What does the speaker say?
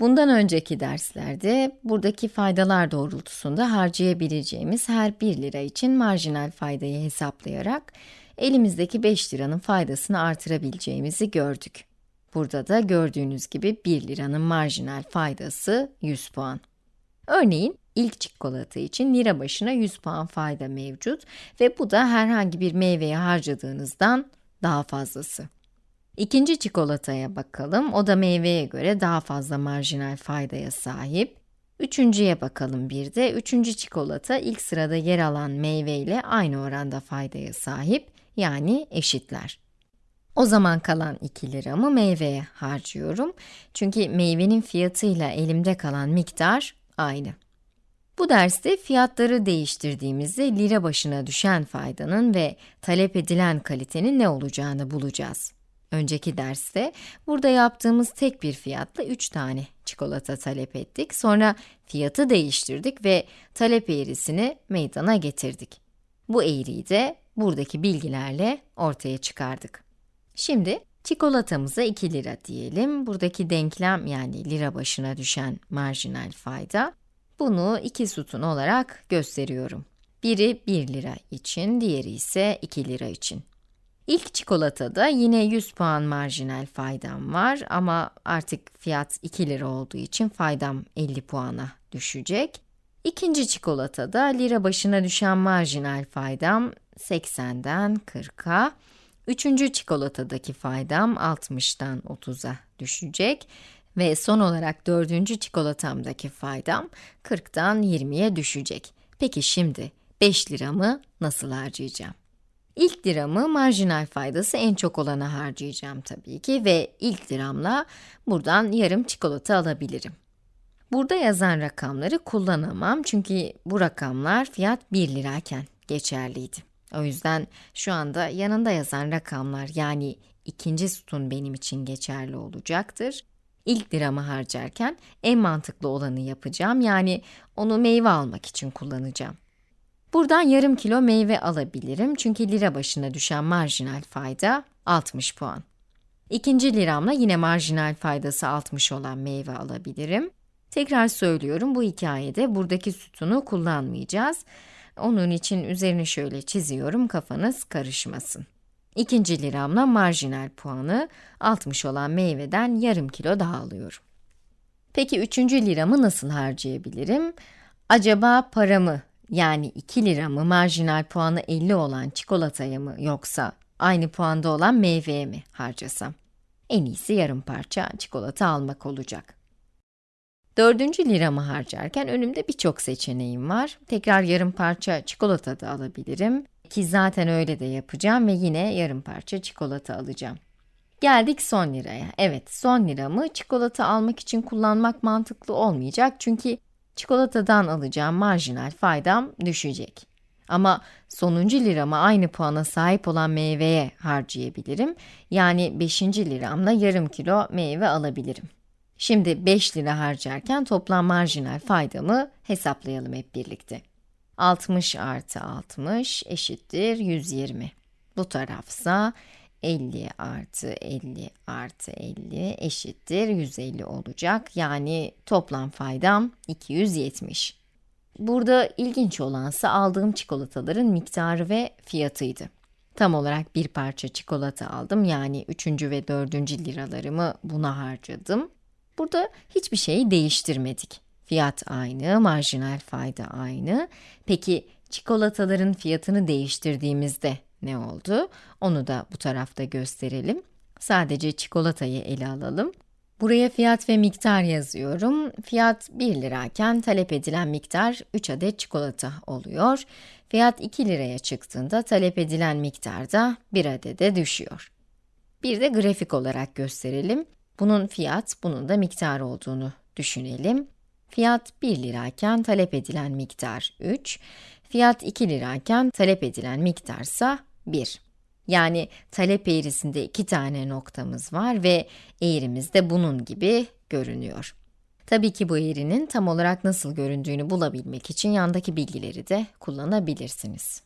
Bundan önceki derslerde buradaki faydalar doğrultusunda harcayabileceğimiz her 1 lira için marjinal faydayı hesaplayarak elimizdeki 5 liranın faydasını artırabileceğimizi gördük. Burada da gördüğünüz gibi 1 liranın marjinal faydası 100 puan. Örneğin ilk çikolata için lira başına 100 puan fayda mevcut ve bu da herhangi bir meyveye harcadığınızdan daha fazlası. İkinci çikolataya bakalım. O da meyveye göre daha fazla marjinal faydaya sahip. Üçüncüye bakalım bir de. Üçüncü çikolata ilk sırada yer alan meyve ile aynı oranda faydaya sahip, yani eşitler. O zaman kalan 2 liramı meyveye harcıyorum. Çünkü meyvenin fiyatıyla elimde kalan miktar aynı. Bu derste fiyatları değiştirdiğimizde lira başına düşen faydanın ve talep edilen kalitenin ne olacağını bulacağız. Önceki derste burada yaptığımız tek bir fiyatla 3 tane çikolata talep ettik. Sonra fiyatı değiştirdik ve talep eğrisini meydana getirdik. Bu eğriyi de buradaki bilgilerle ortaya çıkardık. Şimdi çikolatamıza 2 lira diyelim. Buradaki denklem yani lira başına düşen marjinal fayda. Bunu iki sütun olarak gösteriyorum. Biri 1 lira için, diğeri ise 2 lira için. İlk çikolatada yine 100 puan marjinal faydam var ama artık fiyat 2 lira olduğu için faydam 50 puana düşecek. İkinci çikolatada lira başına düşen marjinal faydam 80'den 40'a, üçüncü çikolatadaki faydam 60'tan 30'a düşecek ve son olarak dördüncü çikolatamdaki faydam 40'tan 20'ye düşecek. Peki şimdi 5 liramı nasıl harcayacağım? İlk liramı marjinal faydası en çok olana harcayacağım tabii ki ve ilk liramla buradan yarım çikolata alabilirim. Burada yazan rakamları kullanamam çünkü bu rakamlar fiyat 1 lirayken geçerliydi. O yüzden şu anda yanında yazan rakamlar yani ikinci sütun benim için geçerli olacaktır. İlk liramı harcarken en mantıklı olanı yapacağım yani onu meyve almak için kullanacağım. Buradan yarım kilo meyve alabilirim çünkü lira başına düşen marjinal fayda 60 puan. İkinci liramla yine marjinal faydası 60 olan meyve alabilirim. Tekrar söylüyorum bu hikayede buradaki sütunu kullanmayacağız. Onun için üzerini şöyle çiziyorum kafanız karışmasın. İkinci liramla marjinal puanı 60 olan meyveden yarım kilo daha alıyorum. Peki üçüncü liramı nasıl harcayabilirim? Acaba paramı yani 2 lira mı marjinal puanı 50 olan çikolataya mı yoksa aynı puanda olan meyveye mi harcasam? En iyisi yarım parça çikolata almak olacak. Dördüncü liramı harcarken önümde birçok seçeneğim var. Tekrar yarım parça çikolata da alabilirim. Ki zaten öyle de yapacağım ve yine yarım parça çikolata alacağım. Geldik son liraya. Evet, son liramı çikolata almak için kullanmak mantıklı olmayacak çünkü çikolatadan alacağım marjinal faydam düşecek. Ama sonuncu lirama aynı puana sahip olan meyveye harcayabilirim. Yani 5. liramla yarım kilo meyve alabilirim. Şimdi 5 lira harcarken toplam marjinal faydamı hesaplayalım hep birlikte. 60 artı 60 eşittir 120. Bu tarafsa 50 artı 50 artı 50 eşittir 150 olacak. Yani toplam faydam 270. Burada ilginç olansa aldığım çikolataların miktarı ve fiyatıydı. Tam olarak bir parça çikolata aldım yani 3. ve 4. liralarımı buna harcadım. Burada hiçbir şeyi değiştirmedik. Fiyat aynı, marjinal fayda aynı. Peki çikolataların fiyatını değiştirdiğimizde ne oldu? Onu da bu tarafta gösterelim. Sadece çikolatayı ele alalım. Buraya fiyat ve miktar yazıyorum. Fiyat 1 lirayken talep edilen miktar 3 adet çikolata oluyor. Fiyat 2 liraya çıktığında talep edilen miktar da 1 adede düşüyor. Bir de grafik olarak gösterelim. Bunun fiyat, bunun da miktar olduğunu düşünelim. Fiyat 1 lirayken talep edilen miktar 3, fiyat 2 lirayken talep edilen miktarsa 1. Yani talep eğrisinde iki tane noktamız var ve eğrimiz de bunun gibi görünüyor. Tabii ki bu eğrinin tam olarak nasıl göründüğünü bulabilmek için yandaki bilgileri de kullanabilirsiniz.